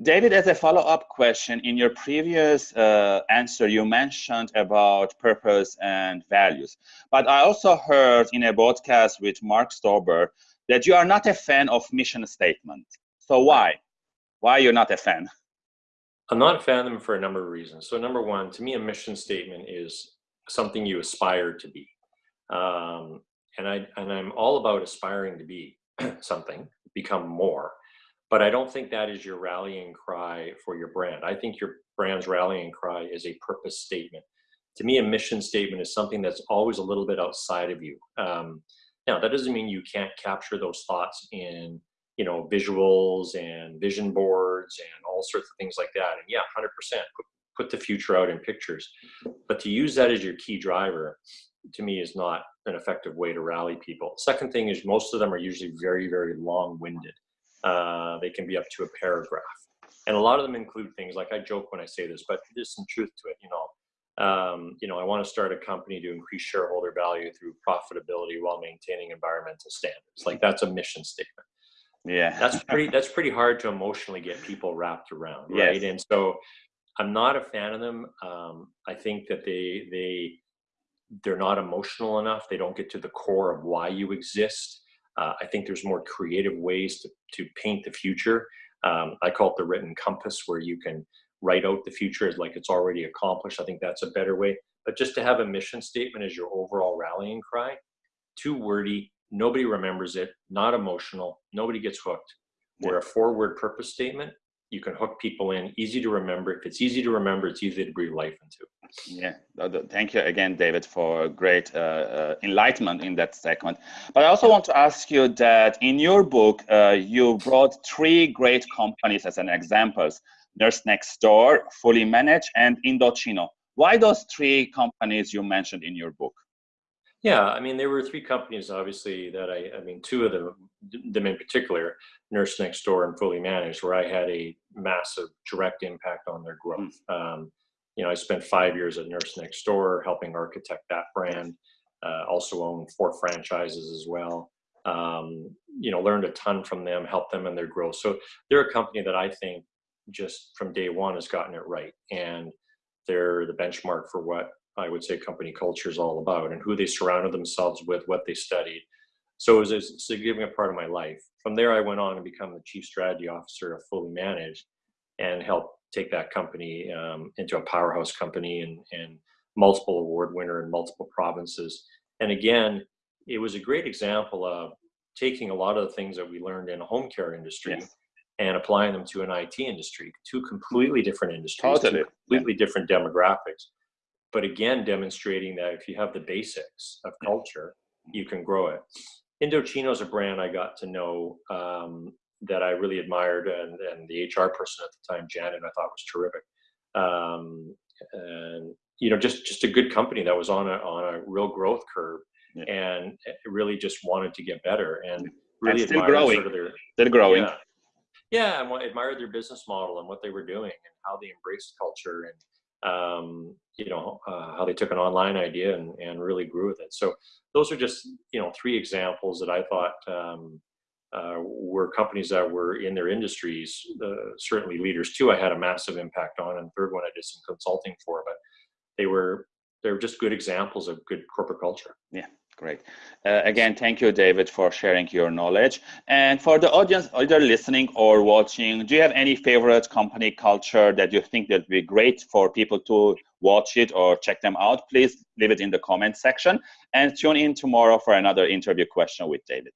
David, as a follow-up question, in your previous uh, answer, you mentioned about purpose and values. But I also heard in a podcast with Mark Stober that you are not a fan of mission statement. So why? Why you're not a fan? I'm not a fan of them for a number of reasons. So number one, to me, a mission statement is something you aspire to be. Um, and I and I'm all about aspiring to be something, become more but I don't think that is your rallying cry for your brand. I think your brand's rallying cry is a purpose statement. To me, a mission statement is something that's always a little bit outside of you. Um, now, that doesn't mean you can't capture those thoughts in, you know, visuals and vision boards and all sorts of things like that. And yeah, 100% put, put the future out in pictures. But to use that as your key driver, to me, is not an effective way to rally people. Second thing is most of them are usually very, very long-winded. Uh, they can be up to a paragraph. And a lot of them include things like I joke when I say this, but there's some truth to it. You know, um, you know, I want to start a company to increase shareholder value through profitability while maintaining environmental standards. Like that's a mission statement. Yeah, that's pretty. That's pretty hard to emotionally get people wrapped around, right? Yes. And so, I'm not a fan of them. Um, I think that they they they're not emotional enough. They don't get to the core of why you exist. Uh, I think there's more creative ways to, to paint the future. Um, I call it the written compass, where you can write out the future as like it's already accomplished. I think that's a better way. But just to have a mission statement as your overall rallying cry, too wordy, nobody remembers it, not emotional, nobody gets hooked. Where a four word purpose statement you can hook people in, easy to remember. If it's easy to remember, it's easy to breathe life into. Yeah, thank you again, David, for great uh, uh, enlightenment in that segment. But I also want to ask you that in your book, uh, you brought three great companies as an examples, Nurse Next Door, Fully Managed, and Indochino. Why those three companies you mentioned in your book? Yeah, I mean, there were three companies, obviously, that I, I mean, two of them, them in particular, Nurse Next Door and Fully Managed, where I had a massive direct impact on their growth. Mm. Um, you know, I spent five years at Nurse Next Door helping architect that brand. Uh, also own four franchises as well. Um, you know, learned a ton from them, helped them in their growth. So they're a company that I think just from day one has gotten it right, and they're the benchmark for what I would say company culture is all about and who they surrounded themselves with, what they studied. So it was a significant part of my life. From there, I went on to become the chief strategy officer of Fully Managed and helped take that company um, into a powerhouse company and, and multiple award winner in multiple provinces. And again, it was a great example of taking a lot of the things that we learned in a home care industry yes. and applying them to an IT industry, two completely different industries, two completely yeah. different demographics but again demonstrating that if you have the basics of culture you can grow it. Indochino is a brand i got to know um, that i really admired and, and the hr person at the time janet i thought was terrific. Um, and you know just just a good company that was on a on a real growth curve yeah. and really just wanted to get better and really and still growing. sort of their, still growing. Yeah, yeah and admired their business model and what they were doing and how they embraced culture and um, you know, uh, how they took an online idea and, and really grew with it. So those are just, you know, three examples that I thought um, uh, were companies that were in their industries, uh, certainly leaders too, I had a massive impact on. And third one I did some consulting for, but they were, they were just good examples of good corporate culture. Yeah. Great. Uh, again, thank you, David, for sharing your knowledge. And for the audience, either listening or watching, do you have any favorite company culture that you think that would be great for people to watch it or check them out? Please leave it in the comment section and tune in tomorrow for another interview question with David.